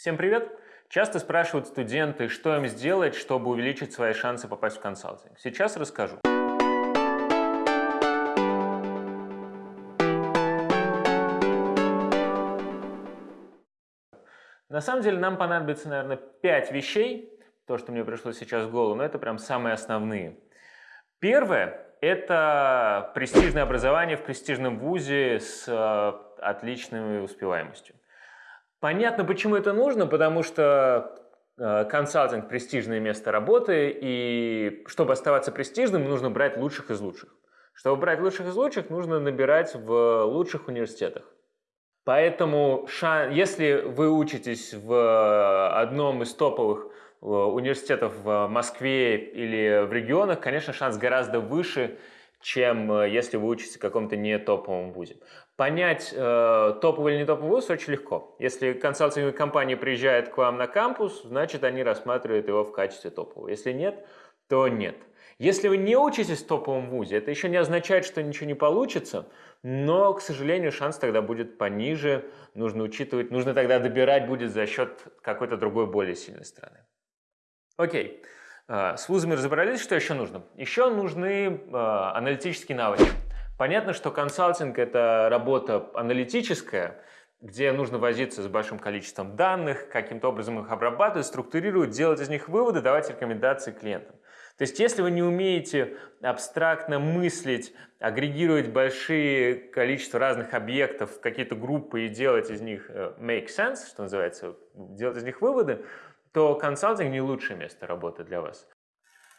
Всем привет! Часто спрашивают студенты, что им сделать, чтобы увеличить свои шансы попасть в консалтинг. Сейчас расскажу. На самом деле нам понадобится, наверное, 5 вещей, то, что мне пришло сейчас в голову, но это прям самые основные. Первое – это престижное образование в престижном вузе с э, отличной успеваемостью. Понятно, почему это нужно, потому что э, консалтинг – престижное место работы, и чтобы оставаться престижным, нужно брать лучших из лучших. Чтобы брать лучших из лучших, нужно набирать в лучших университетах. Поэтому, если вы учитесь в одном из топовых э, университетов в Москве или в регионах, конечно, шанс гораздо выше, чем э, если вы учитесь в каком-то не топовом вузе. Понять, э, топовый или не топовый вуз очень легко. Если консалтинговая компания приезжает к вам на кампус, значит, они рассматривают его в качестве топового. Если нет, то нет. Если вы не учитесь в топовом вузе, это еще не означает, что ничего не получится, но, к сожалению, шанс тогда будет пониже, нужно учитывать, нужно тогда добирать будет за счет какой-то другой более сильной страны. Окей, а, с вузами разобрались, что еще нужно? Еще нужны а, аналитические навыки. Понятно, что консалтинг – это работа аналитическая, где нужно возиться с большим количеством данных, каким-то образом их обрабатывать, структурировать, делать из них выводы, давать рекомендации клиентам. То есть если вы не умеете абстрактно мыслить, агрегировать большие количество разных объектов в какие-то группы и делать из них э, make sense, что называется, делать из них выводы, то консалтинг не лучшее место работы для вас.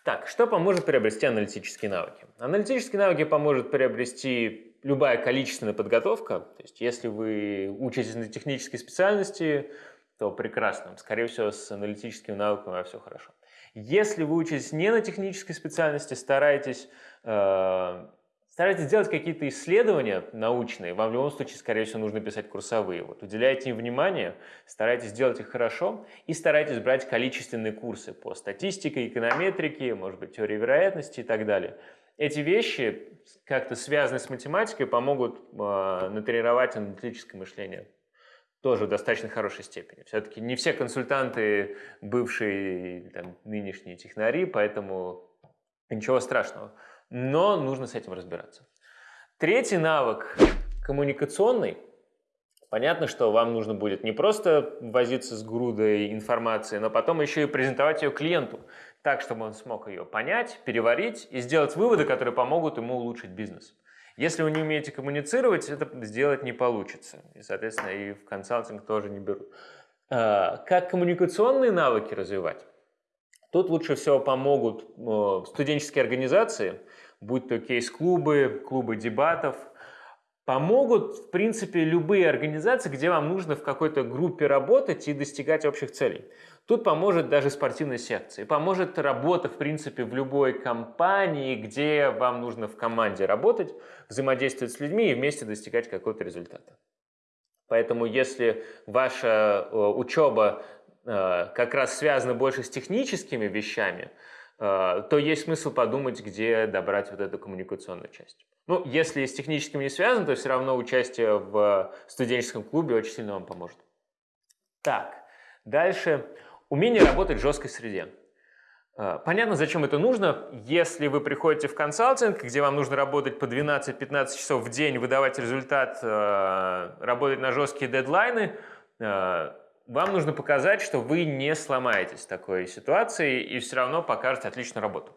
Так, что поможет приобрести аналитические навыки? Аналитические навыки поможет приобрести любая количественная подготовка. То есть если вы учитесь на технической специальности, то прекрасно. Скорее всего, с аналитическими навыками все хорошо. Если вы учитесь не на технической специальности, старайтесь, э, старайтесь делать какие-то исследования научные. Вам в любом случае, скорее всего, нужно писать курсовые. Вот, уделяйте им внимание, старайтесь делать их хорошо и старайтесь брать количественные курсы по статистике, эконометрике, может быть, теории вероятности и так далее. Эти вещи, как-то связанные с математикой, помогут э, натренировать аналитическое мышление тоже в достаточно хорошей степени. Все-таки не все консультанты бывшие там, нынешние технари, поэтому ничего страшного. Но нужно с этим разбираться. Третий навык коммуникационный. Понятно, что вам нужно будет не просто возиться с грудой информации, но потом еще и презентовать ее клиенту, так, чтобы он смог ее понять, переварить и сделать выводы, которые помогут ему улучшить бизнес. Если вы не умеете коммуницировать, это сделать не получится. И, соответственно, и в консалтинг тоже не берут. А, как коммуникационные навыки развивать? Тут лучше всего помогут студенческие организации, будь то кейс-клубы, клубы дебатов. Помогут, в принципе, любые организации, где вам нужно в какой-то группе работать и достигать общих целей. Тут поможет даже спортивная секция. Поможет работа, в принципе, в любой компании, где вам нужно в команде работать, взаимодействовать с людьми и вместе достигать какого-то результата. Поэтому если ваша э, учеба э, как раз связана больше с техническими вещами, э, то есть смысл подумать, где добрать вот эту коммуникационную часть. Ну, если с техническим не связано, то все равно участие в студенческом клубе очень сильно вам поможет. Так, дальше. Умение работать в жесткой среде. Э, понятно, зачем это нужно. Если вы приходите в консалтинг, где вам нужно работать по 12-15 часов в день, выдавать результат, э, работать на жесткие дедлайны, э, вам нужно показать, что вы не сломаетесь в такой ситуации и все равно покажете отличную работу.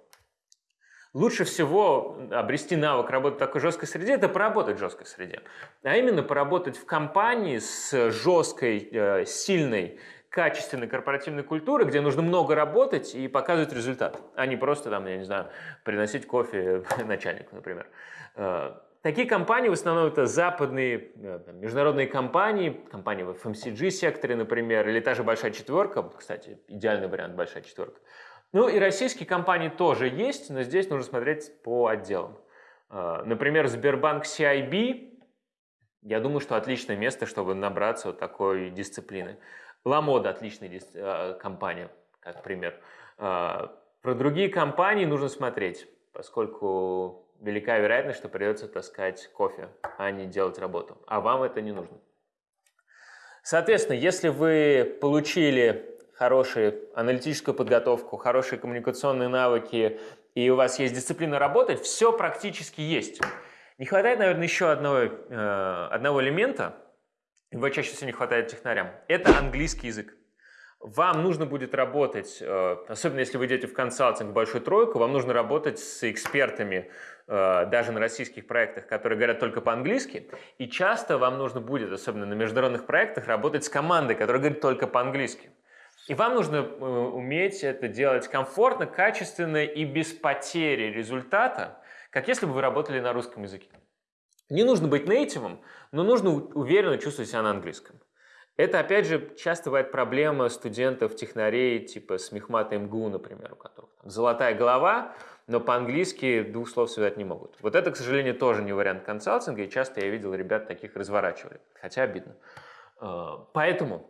Лучше всего обрести навык работы в такой жесткой среде – это поработать в жесткой среде. А именно поработать в компании с жесткой, сильной качественной корпоративной культуры, где нужно много работать и показывать результат, а не просто, там, я не знаю, приносить кофе начальнику, например. Такие компании в основном это западные э, международные компании, компании в FMCG-секторе, например, или та же «Большая четверка», кстати, идеальный вариант «Большая четверка». Ну и российские компании тоже есть, но здесь нужно смотреть по отделам. Э, например, Сбербанк CIB, я думаю, что отличное место, чтобы набраться вот такой дисциплины. Ламода отличная э, компания, как пример. Про другие компании нужно смотреть, поскольку велика вероятность, что придется таскать кофе, а не делать работу. А вам это не нужно. Соответственно, если вы получили хорошую аналитическую подготовку, хорошие коммуникационные навыки, и у вас есть дисциплина работать, все практически есть. Не хватает, наверное, еще одного, э, одного элемента, его чаще всего не хватает технарям. Это английский язык. Вам нужно будет работать, э, особенно если вы идете в консалтинг в большую тройку, вам нужно работать с экспертами, э, даже на российских проектах, которые говорят только по-английски. И часто вам нужно будет, особенно на международных проектах, работать с командой, которая говорит только по-английски. И вам нужно э, уметь это делать комфортно, качественно и без потери результата, как если бы вы работали на русском языке. Не нужно быть нейтивом, но нужно уверенно чувствовать себя на английском. Это, опять же, часто бывает проблема студентов, технарей, типа с Мехмата МГУ, например, у которых там золотая голова, но по-английски двух слов связать не могут. Вот это, к сожалению, тоже не вариант консалтинга, и часто я видел ребят таких разворачивали, хотя обидно. А, поэтому,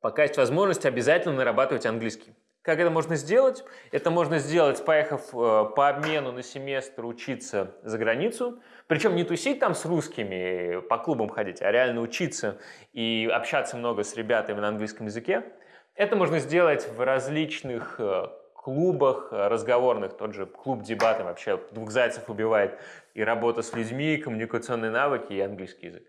пока есть возможность, обязательно нарабатывать английский. Как это можно сделать? Это можно сделать, поехав э, по обмену на семестр учиться за границу. Причем не тусить там с русскими, по клубам ходить, а реально учиться и общаться много с ребятами на английском языке. Это можно сделать в различных э, клубах разговорных, тот же клуб дебаты вообще двух зайцев убивает, и работа с людьми, и коммуникационные навыки, и английский язык.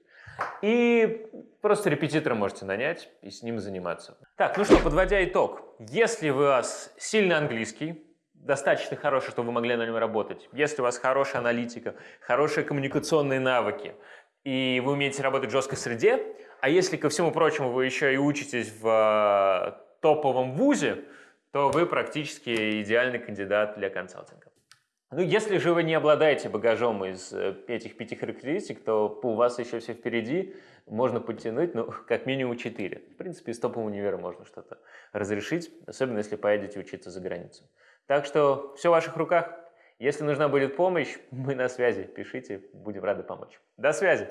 И просто репетитора можете нанять и с ним заниматься. Так, ну что, подводя итог. Если у вас сильный английский, достаточно хороший, чтобы вы могли на нем работать, если у вас хорошая аналитика, хорошие коммуникационные навыки, и вы умеете работать в жесткой среде, а если, ко всему прочему, вы еще и учитесь в э, топовом вузе, то вы практически идеальный кандидат для консалтинга. Ну, если же вы не обладаете багажом из э, этих пяти характеристик, то у вас еще все впереди, можно подтянуть, ну, как минимум 4. В принципе, из топового универа можно что-то разрешить, особенно если поедете учиться за границу. Так что все в ваших руках. Если нужна будет помощь, мы на связи. Пишите, будем рады помочь. До связи!